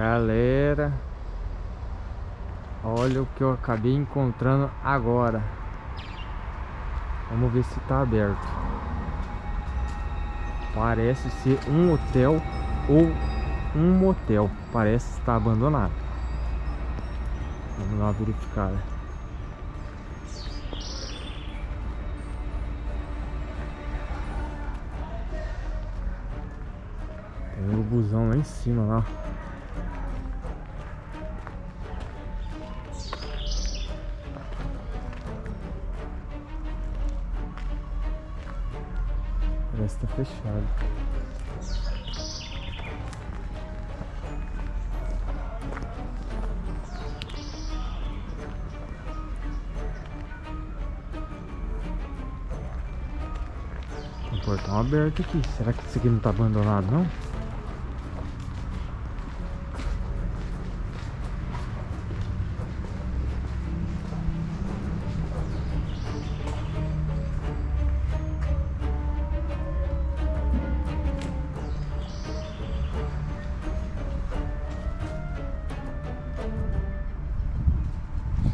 Galera, olha o que eu acabei encontrando agora. Vamos ver se tá aberto. Parece ser um hotel ou um motel. Parece estar abandonado. Vamos lá verificar. Tem um busão lá em cima lá. Parece que tá fechado. Tem um portão aberto aqui. Será que isso aqui não tá abandonado não?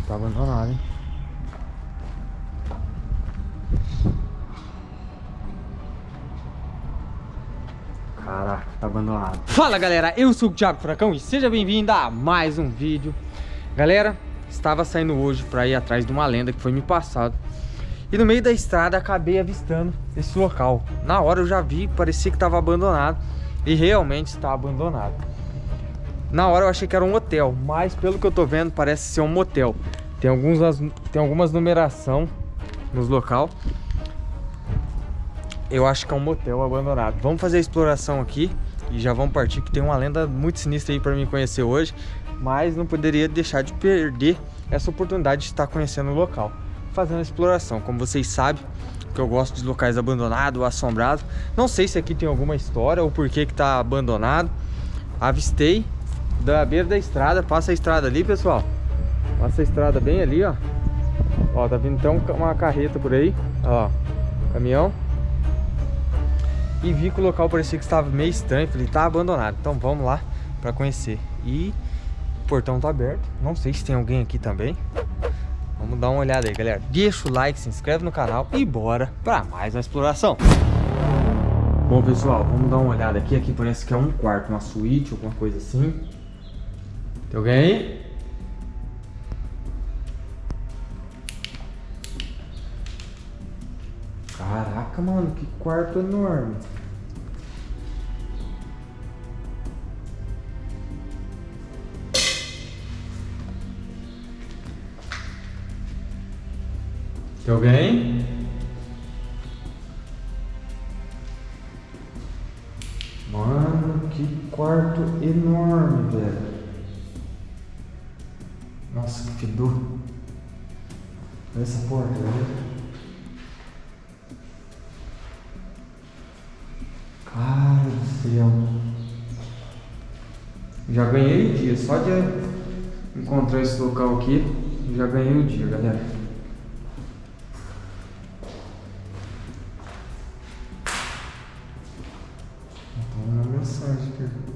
Tá abandonado, hein? Caraca, tá abandonado. Fala galera, eu sou o Thiago Furacão e seja bem-vindo a mais um vídeo. Galera, estava saindo hoje pra ir atrás de uma lenda que foi me passado. E no meio da estrada acabei avistando esse local. Na hora eu já vi, parecia que estava abandonado. E realmente está abandonado. Na hora eu achei que era um hotel, mas pelo que eu tô vendo parece ser um motel. Tem, alguns, tem algumas numeração nos local. Eu acho que é um motel abandonado. Vamos fazer a exploração aqui e já vamos partir que tem uma lenda muito sinistra aí para mim conhecer hoje. Mas não poderia deixar de perder essa oportunidade de estar conhecendo o local. Fazendo a exploração. Como vocês sabem, que eu gosto de locais abandonados, assombrados. Não sei se aqui tem alguma história ou por que que tá abandonado. Avistei da beira da estrada. Passa a estrada ali, pessoal. Passa a estrada bem ali, ó. Ó, tá vindo até uma carreta por aí. Ó, caminhão. E vi que o local parecia que estava meio estranho. Falei, tá abandonado. Então vamos lá pra conhecer. E o portão tá aberto. Não sei se tem alguém aqui também. Vamos dar uma olhada aí, galera. Deixa o like, se inscreve no canal e bora pra mais uma exploração. Bom, pessoal, vamos dar uma olhada aqui. Aqui parece que é um quarto, uma suíte, alguma coisa assim. Tem alguém aí? Caraca, mano, que quarto enorme. Tem alguém? Mano, que quarto enorme, velho. Nossa, que fedor. Olha essa porta, velho. Cara do céu. Já ganhei o dia. Só de encontrar esse local aqui, já ganhei o dia, galera. Então, uma mensagem aqui.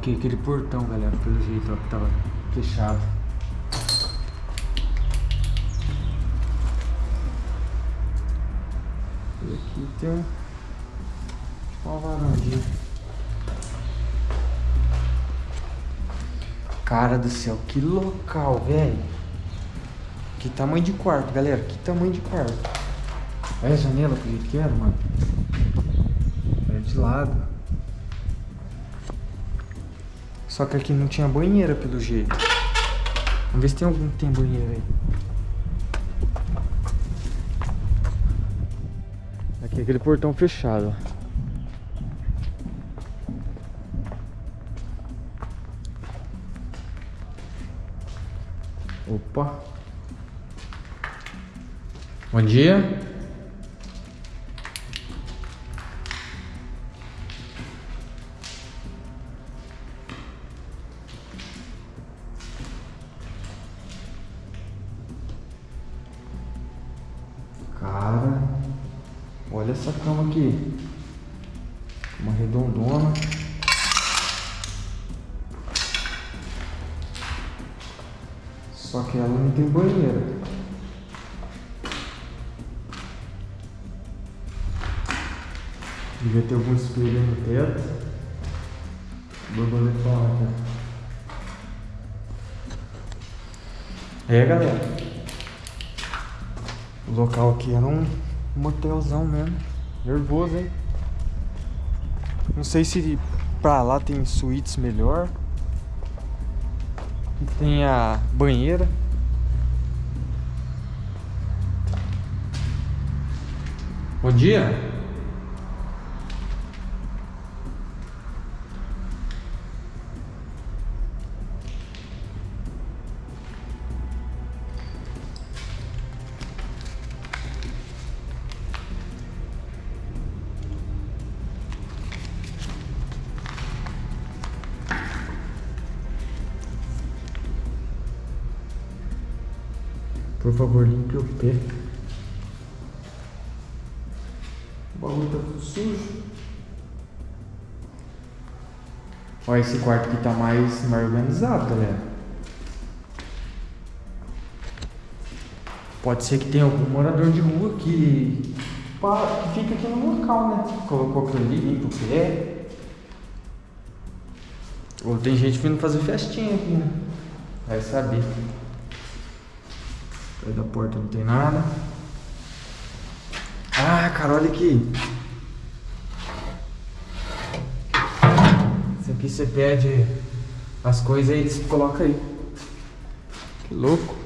Aqui, aquele portão, galera, pelo jeito, ó, que tava fechado. E aqui tem um, uma varandinha. Cara do céu, que local, velho. Que tamanho de quarto, galera, que tamanho de quarto. Olha a janela que jeito que era, mano. É de lado. Só que aqui não tinha banheira pelo jeito. Vamos ver se tem algum que tem banheiro aí. Aqui é aquele portão fechado. Opa. Bom dia. Cara, olha essa cama aqui. Uma redondona. Só que ela não tem banheiro. Devia ter algum espelho no teto. Borboletona aqui. É galera. O local aqui era um motelzão mesmo. Nervoso, hein? Não sei se pra lá tem suítes melhor. Tem a banheira. Bom dia. Por favor, limpe o pé. O bagulho tá tudo sujo. Olha, esse quarto aqui tá mais, mais organizado, galera. Pode ser que tenha algum morador de rua que, que fica aqui no local, né? Colocou aquilo ali, limpa o pé. Ou tem gente vindo fazer festinha aqui, né? Vai saber. Perto da porta não tem nada. Ah, cara, olha aqui. Isso aqui você pede as coisas aí, você coloca aí. Que louco.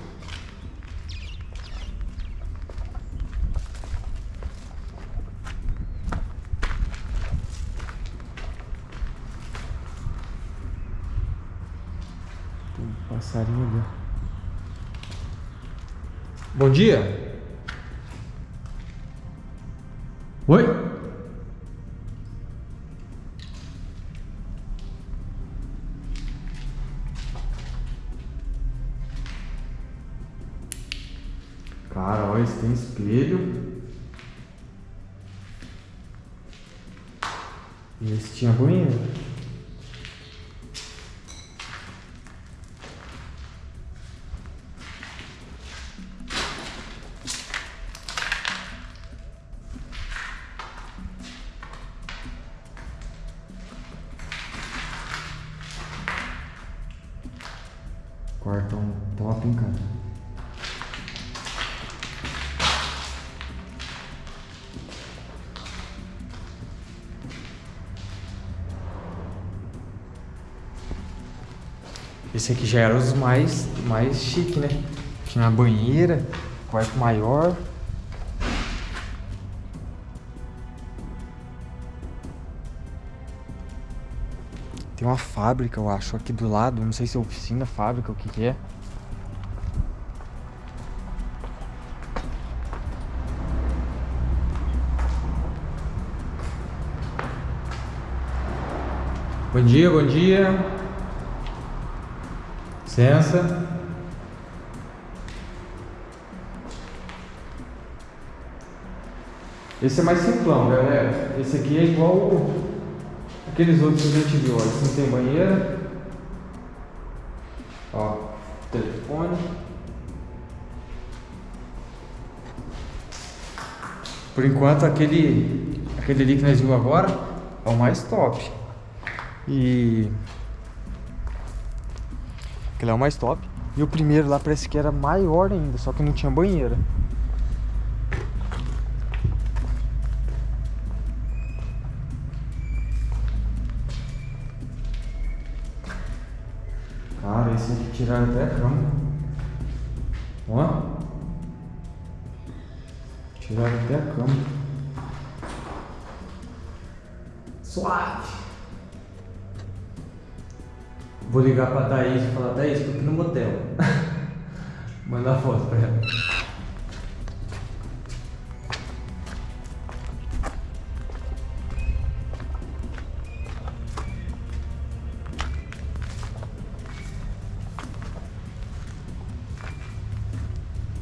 Tem um passarinho ali. Bom dia. Oi? Cara, olha, tem espelho. E esse tinha banheiro. Esse aqui já era os mais, mais chique, né? Tinha a banheira, quarto maior. Tem uma fábrica, eu acho, aqui do lado. Não sei se é oficina, fábrica, o que, que é. Bom dia, bom dia. Licença. Esse é mais simplão, galera. Esse aqui é igual Aqueles outros que a gente viu, olha, assim tem banheira. Ó, telefone. Por enquanto aquele aquele ali que nós vimos agora é o mais top. E aquele é o mais top. E o primeiro lá parece que era maior ainda, só que não tinha banheira. Cara, esse aqui tiraram até a cama. Ó. Tiraram até a cama. Suave. Vou ligar pra Thaís e falar, Thaís, tô aqui no motel. Manda a foto pra ela.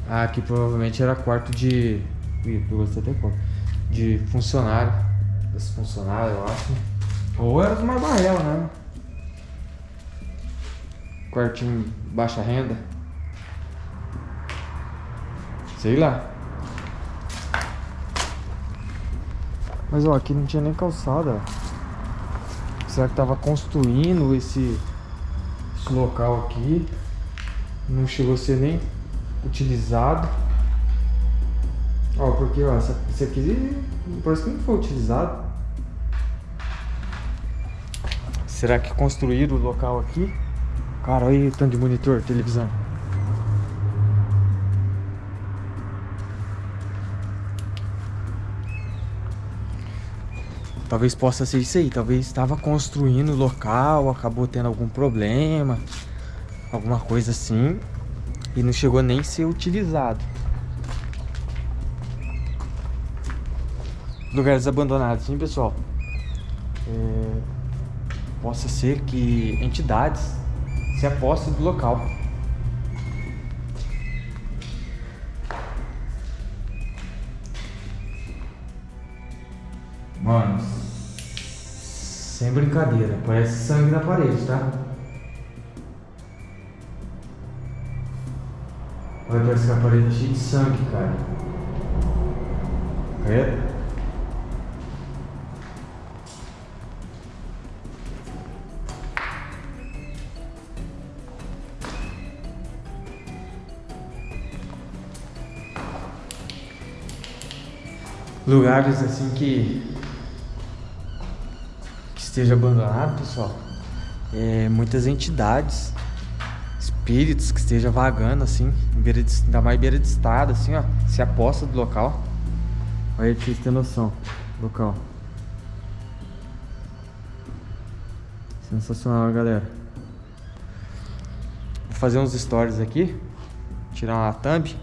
Ah, aqui provavelmente era quarto de. Ih, eu gostei até qual. De funcionário. desse funcionário eu acho. Ou era de uma barrela, né? Quartinho baixa renda. Sei lá. Mas ó, aqui não tinha nem calçada. Será que tava construindo esse, esse local aqui? Não chegou a ser nem utilizado. Ó, porque ó, esse aqui parece que não foi utilizado. Será que construíram o local aqui? Cara, olha o tanto de monitor, televisão. Talvez possa ser isso aí. Talvez estava construindo o local, acabou tendo algum problema, alguma coisa assim, e não chegou nem a ser utilizado. Lugares abandonados, sim, pessoal. É, possa ser que entidades se apostem do local. Mano, sem brincadeira, parece sangue na parede, tá? Olha, parece que a parede é cheia de sangue, cara. É? Lugares assim que esteja abandonado, pessoal, é, muitas entidades, espíritos que estejam vagando assim, beira de, ainda mais beira de estrada, assim, ó, se aposta do local. Olha pra vocês terem noção, local. Sensacional, galera. Vou fazer uns stories aqui, tirar uma thumb.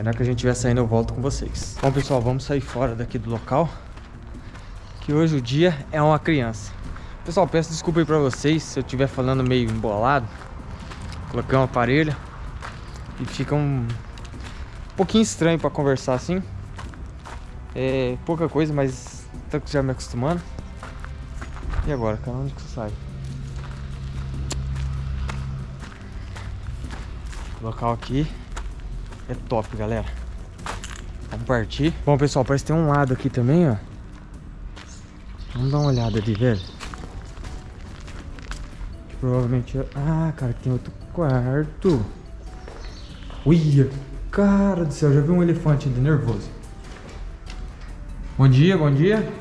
Aí na hora que a gente estiver saindo eu volto com vocês. Bom, pessoal, vamos sair fora daqui do local que hoje o dia é uma criança. Pessoal, peço desculpa aí pra vocês se eu estiver falando meio embolado. Coloquei um aparelho e fica um, um pouquinho estranho pra conversar assim. É pouca coisa, mas tô já me acostumando. E agora, cara, onde que sai? Local aqui é top, galera. Vamos partir. Bom, pessoal, parece que tem um lado aqui também, ó. Vamos dar uma olhada ali, velho. Provavelmente... Ah, cara, tem outro quarto. Uia, cara do céu, já vi um elefante ainda nervoso. Bom dia, bom dia.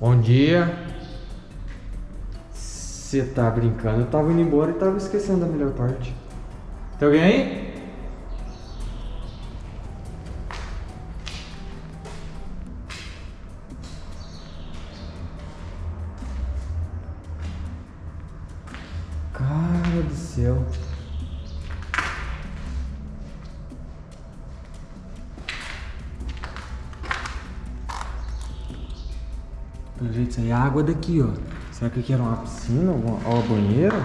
Bom dia. Você tá brincando? Eu tava indo embora e tava esquecendo da melhor parte. Tem alguém aí? Água daqui, ó. Será que aqui era uma piscina ou uma banheira?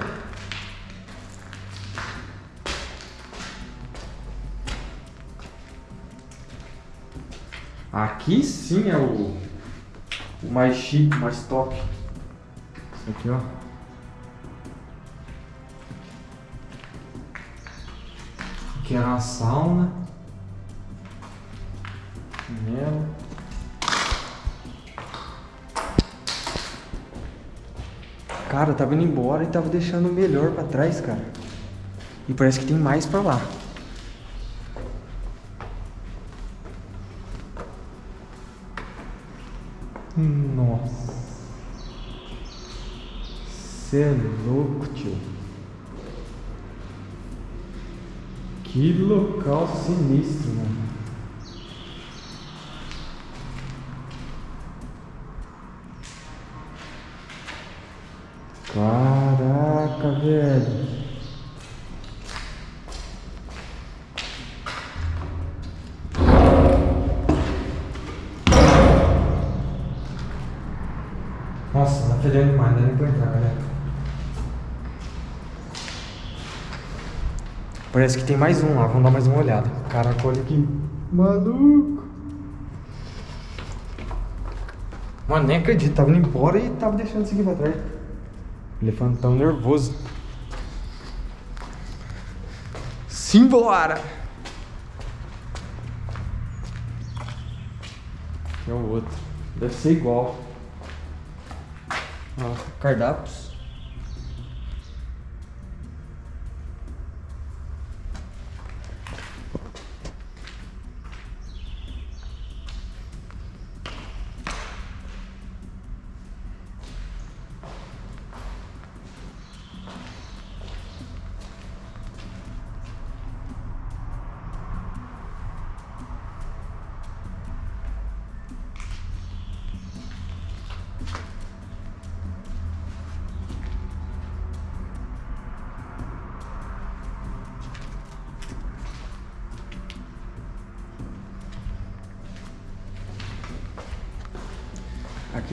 Aqui sim é o, o mais chique, mais top. Isso aqui, ó. que era uma sauna. Nela. Cara, tava indo embora e tava deixando o melhor pra trás, cara. E parece que tem mais pra lá. Nossa. Você é louco, tio. Que local sinistro, mano. Caraca, velho. Nossa, tá fedendo demais, não dá nem pra entrar, galera. Parece que tem mais um lá, vamos dar mais uma olhada. Caraca, olha aqui. Maluco. Mano, nem acredito, tava indo embora e tava deixando isso aqui pra trás. Elefantão nervoso. Simbora! Aqui é o outro. Deve ser igual. Ó, cardápios.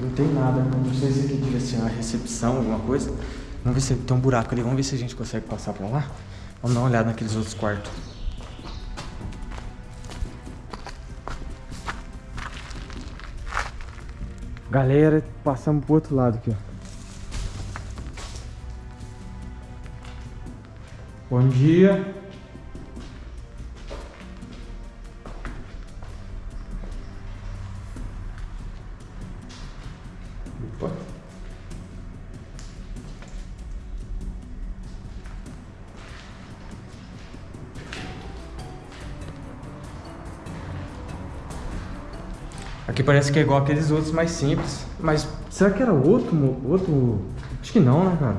Não tem nada, não sei se aqui devia ser uma recepção, alguma coisa. Vamos ver se tem um buraco ali, vamos ver se a gente consegue passar pra lá. Vamos dar uma olhada naqueles outros quartos. Galera, passamos pro outro lado aqui, ó. Bom dia. Parece que é igual aqueles outros mais simples. Mas será que era outro? outro... Acho que não, né, cara?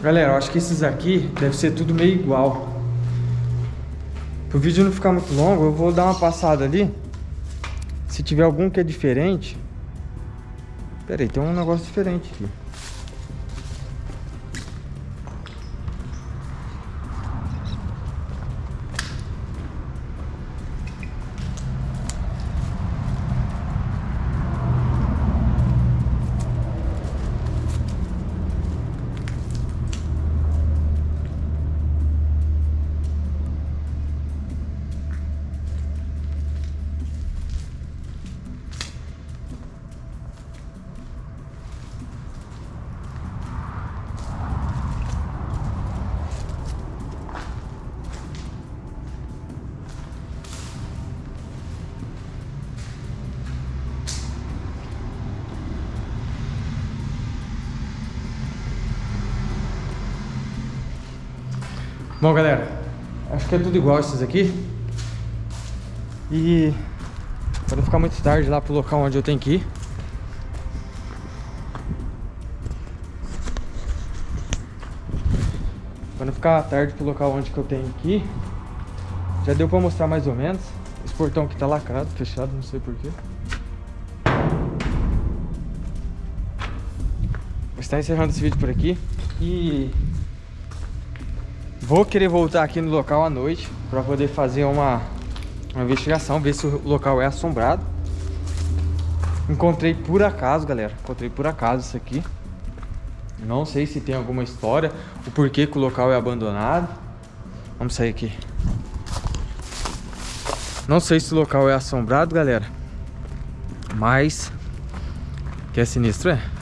Galera, eu acho que esses aqui deve ser tudo meio igual. Para o vídeo não ficar muito longo, eu vou dar uma passada ali. Se tiver algum que é diferente... Pera aí, tem um negócio diferente aqui. Bom, galera, acho que é tudo igual esses aqui. E para não ficar muito tarde lá pro local onde eu tenho que ir. Para não ficar tarde pro local onde que eu tenho que ir. Já deu para mostrar mais ou menos. Esse portão aqui tá lacrado, fechado, não sei porquê. Vou estar encerrando esse vídeo por aqui. E Vou querer voltar aqui no local à noite para poder fazer uma, uma investigação, ver se o local é assombrado. Encontrei por acaso, galera. Encontrei por acaso isso aqui. Não sei se tem alguma história, o porquê que o local é abandonado. Vamos sair aqui. Não sei se o local é assombrado, galera. Mas... Que é sinistro, é?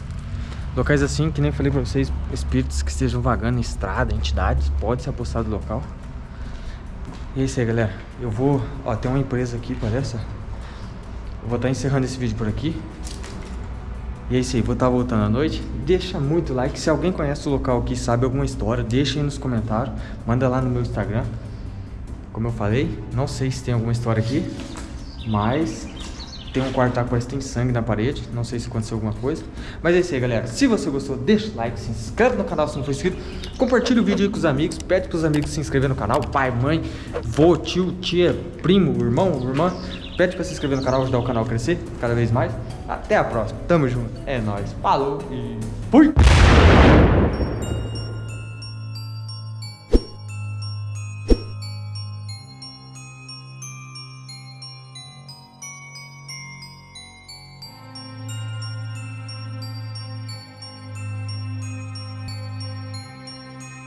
Locais assim, que nem falei pra vocês, espíritos que estejam vagando em estrada, entidades, pode se apostar do local. E é isso aí, galera. Eu vou... Ó, tem uma empresa aqui, parece. Eu vou estar tá encerrando esse vídeo por aqui. E é isso aí, vou estar tá voltando à noite. Deixa muito like. Se alguém conhece o local aqui, sabe alguma história, deixa aí nos comentários. Manda lá no meu Instagram. Como eu falei, não sei se tem alguma história aqui. Mas tem um quarto parece que tem sangue na parede. Não sei se aconteceu alguma coisa. Mas é isso aí, galera. Se você gostou, deixa o like, se inscreve no canal se não for inscrito. Compartilha o vídeo com os amigos. Pede para os amigos se inscrever no canal. Pai, mãe, vô, tio, tia, primo, irmão, irmã. Pede pra se inscrever no canal, ajudar o canal a crescer cada vez mais. Até a próxima. Tamo junto. É nóis. Falou e fui!